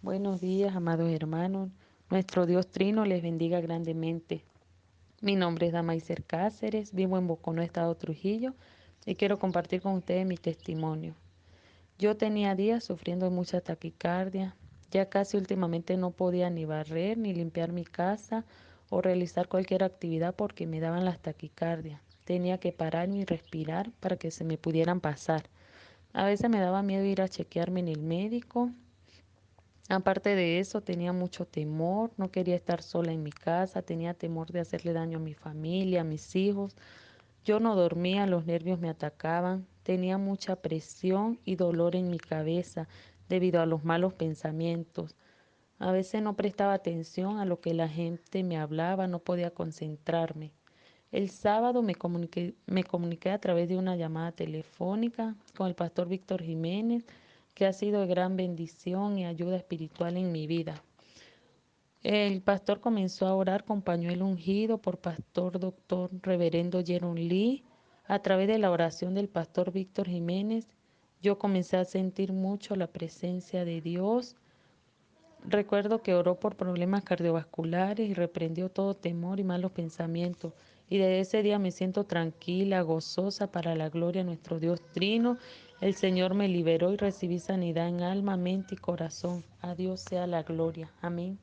Buenos días, amados hermanos. Nuestro Dios Trino les bendiga grandemente. Mi nombre es Damaiser Cáceres, vivo en Boconó, Estado Trujillo, y quiero compartir con ustedes mi testimonio. Yo tenía días sufriendo mucha taquicardia, ya casi últimamente no podía ni barrer, ni limpiar mi casa o realizar cualquier actividad porque me daban las taquicardias. Tenía que parar y respirar para que se me pudieran pasar. A veces me daba miedo ir a chequearme en el médico Aparte de eso, tenía mucho temor, no quería estar sola en mi casa, tenía temor de hacerle daño a mi familia, a mis hijos. Yo no dormía, los nervios me atacaban, tenía mucha presión y dolor en mi cabeza debido a los malos pensamientos. A veces no prestaba atención a lo que la gente me hablaba, no podía concentrarme. El sábado me comuniqué, a través de una llamada telefónica con el pastor Víctor Jiménez que ha sido de gran bendición y ayuda espiritual en mi vida. El pastor comenzó a orar con pañuelo ungido por pastor doctor reverendo Jeron Lee. A través de la oración del pastor Víctor Jiménez, yo comencé a sentir mucho la presencia de Dios. Recuerdo que oró por problemas cardiovasculares y reprendió todo temor y malos pensamientos. Y desde ese día me siento tranquila, gozosa para la gloria de nuestro Dios Trino el Señor me liberó y recibí sanidad en alma, mente y corazón. A Dios sea la gloria. Amén.